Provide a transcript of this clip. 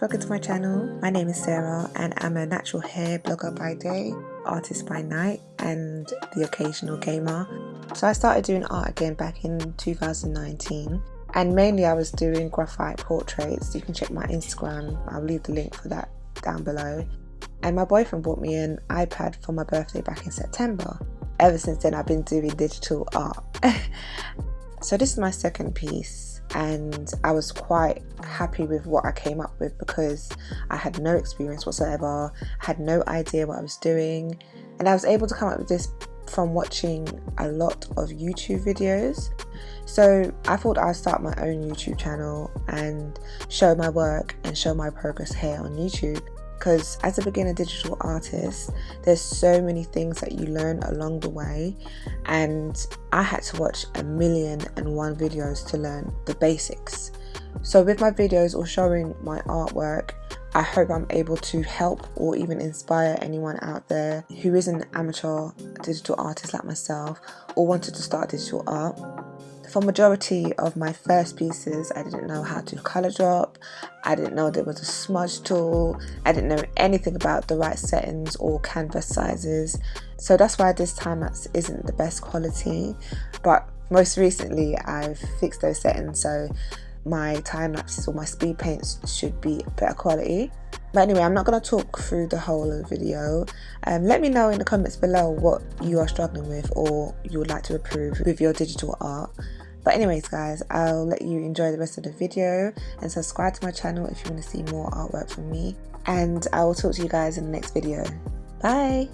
welcome to my channel. My name is Sarah and I'm a natural hair blogger by day, artist by night and the occasional gamer. So I started doing art again back in 2019 and mainly I was doing graphite portraits. You can check my Instagram, I'll leave the link for that down below. And my boyfriend bought me an iPad for my birthday back in September. Ever since then I've been doing digital art. so this is my second piece and I was quite happy with what I came up with because I had no experience whatsoever, had no idea what I was doing, and I was able to come up with this from watching a lot of YouTube videos. So I thought I'd start my own YouTube channel and show my work and show my progress here on YouTube because as a beginner digital artist there's so many things that you learn along the way and I had to watch a million and one videos to learn the basics. So with my videos or showing my artwork I hope I'm able to help or even inspire anyone out there who is an amateur digital artist like myself or wanted to start digital art for majority of my first pieces I didn't know how to color drop. I didn't know there was a smudge tool. I didn't know anything about the right settings or canvas sizes. So that's why this time lapse isn't the best quality. But most recently I've fixed those settings so my time lapses or my speed paints should be better quality but anyway i'm not going to talk through the whole video. Um, let me know in the comments below what you are struggling with or you would like to improve with your digital art. But anyways guys i'll let you enjoy the rest of the video and subscribe to my channel if you want to see more artwork from me. And i will talk to you guys in the next video. Bye